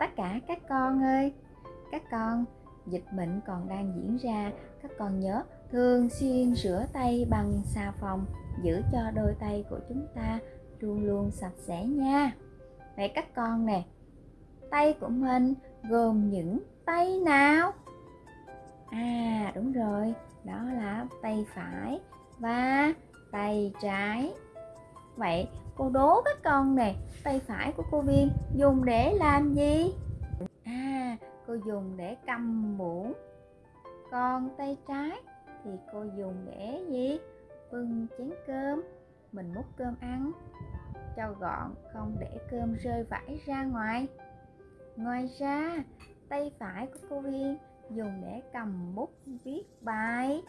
tất cả các con ơi. Các con, dịch bệnh còn đang diễn ra. Các con nhớ thường xuyên rửa tay bằng xà phòng, giữ cho đôi tay của chúng ta luôn luôn sạch sẽ nha. Vậy các con nè, tay của mình gồm những tay nào? À đúng rồi, đó là tay phải và tay trái vậy? Cô đố các con nè, tay phải của cô viên dùng để làm gì? À cô dùng để cầm muỗng. Còn tay trái thì cô dùng để gì? Bưng chén cơm. Mình múc cơm ăn, cho gọn, không để cơm rơi vãi ra ngoài. Ngoài ra, tay phải của cô viên dùng để cầm bút viết bài.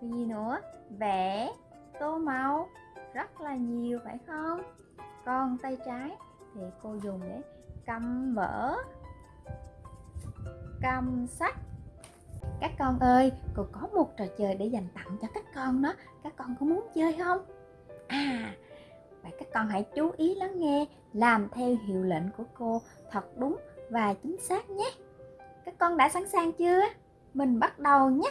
Gì nữa? Vẽ tô màu rất là nhiều, phải không? Còn tay trái thì cô dùng để cầm vở, cầm sách. Các con ơi, cô có một trò chơi để dành tặng cho các con đó. Các con có muốn chơi không? À vậy các con hãy chú ý lắng nghe, làm theo hiệu lệnh của cô thật đúng và chính xác nhé. Các con đã sẵn sàng chưa? Mình bắt đầu nhé.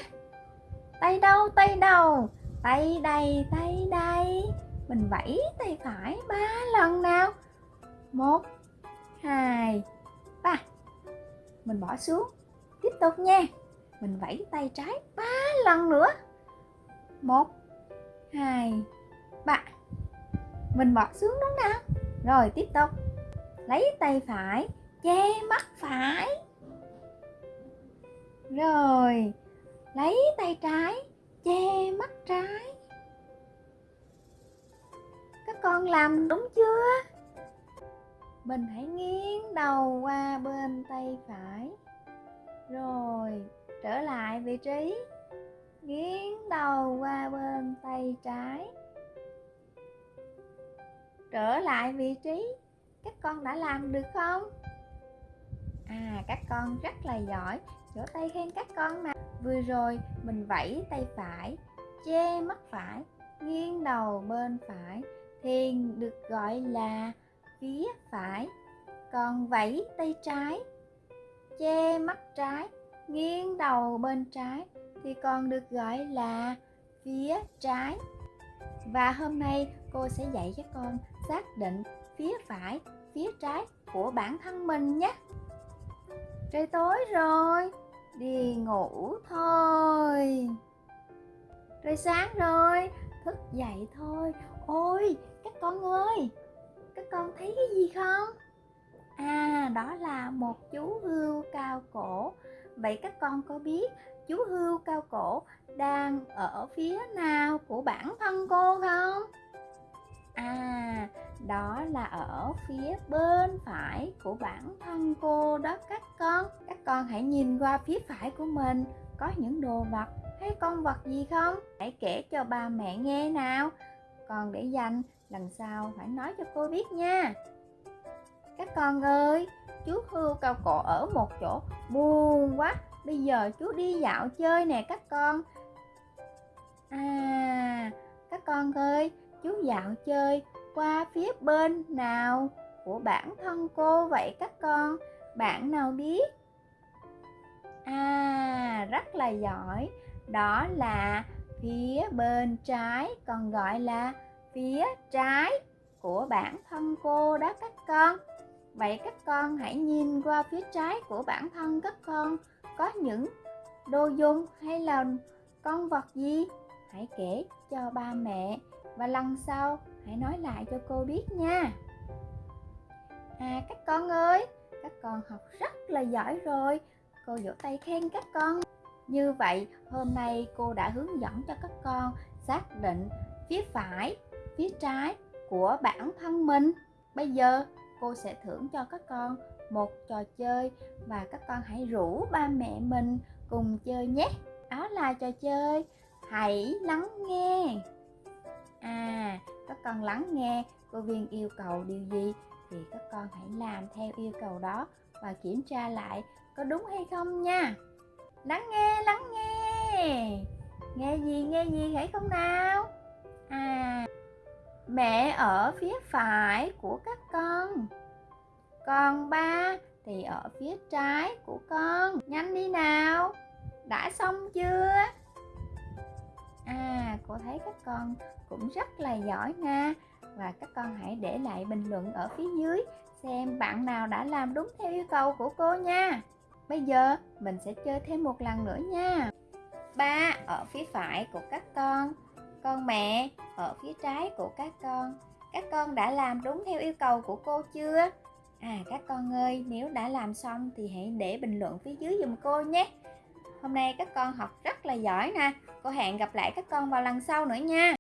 Tay đâu tay đâu tay đây tay đây mình vẫy tay phải ba lần nào? Một, hai, ba. Mình bỏ xuống. Tiếp tục nha. Mình vẫy tay trái ba lần nữa. Một, hai, ba. Mình bỏ xuống đúng nào? Rồi, tiếp tục. Lấy tay phải, che mắt phải. Rồi, lấy tay trái, che mắt trái con làm đúng chưa? Mình hãy nghiêng đầu qua bên tay phải. Rồi, trở lại vị trí. Nghiêng đầu qua bên tay trái. Trở lại vị trí. Các con đã làm được không? À các con rất là giỏi. Vỗ tay khen các con mà. Vừa rồi, mình vẫy tay phải, che mắt phải, nghiêng đầu bên phải thiền được gọi là phía phải. Còn vẫy tay trái, che mắt trái, nghiêng đầu bên trái thì còn được gọi là phía trái. Và hôm nay cô sẽ dạy cho con xác định phía phải phía trái của bản thân mình nhé. Trời tối rồi, đi ngủ thôi. Trời sáng rồi thức dậy thôi. Ôi, các con ơi, các con thấy cái gì không? À đó là một chú hươu cao cổ. Vậy các con có biết chú hươu cao cổ đang ở phía nào của bản thân cô không? À đó là ở phía bên phải của bản thân cô đó các con. Các con hãy nhìn qua phía phải của mình. Có những đồ vật thấy con vật gì không? Hãy kể cho ba mẹ nghe nào. Còn để dành, lần sau phải nói cho cô biết nha. Các con ơi, chú hươu cao cổ ở một chỗ, buồn quá. Bây giờ chú đi dạo chơi nè các con. À các con ơi, chú dạo chơi qua phía bên nào của bản thân cô vậy các con? Bạn nào biết? À rất là giỏi đó là phía bên trái, còn gọi là phía trái của bản thân cô đó các con. Vậy các con hãy nhìn qua phía trái của bản thân các con. Có những đồ dùng hay là con vật gì? Hãy kể cho ba mẹ và lần sau hãy nói lại cho cô biết nha. À các con ơi, các con học rất là giỏi rồi. Cô vỗ tay khen các con như vậy, hôm nay cô đã hướng dẫn cho các con xác định phía phải, phía trái của bản thân mình. Bây giờ, cô sẽ thưởng cho các con một trò chơi và các con hãy rủ ba mẹ mình cùng chơi nhé. Đó là trò chơi hãy lắng nghe. À các con lắng nghe, cô viên yêu cầu điều gì thì các con hãy làm theo yêu cầu đó và kiểm tra lại có đúng hay không nha lắng nghe lắng nghe. Nghe gì nghe gì hãy không nào? À mẹ ở phía phải của các con. Còn ba thì ở phía trái của con. Nhanh đi nào. Đã xong chưa? À cô thấy các con cũng rất là giỏi nha. Và các con hãy để lại bình luận ở phía dưới xem bạn nào đã làm đúng theo yêu cầu của cô nha bây giờ mình sẽ chơi thêm một lần nữa nha. Ba ở phía phải của các con con mẹ ở phía trái của các con. Các con đã làm đúng theo yêu cầu của cô chưa? À các con ơi, nếu đã làm xong thì hãy để bình luận phía dưới giùm cô nhé. Hôm nay các con học rất là giỏi nè. Cô hẹn gặp lại các con vào lần sau nữa nha.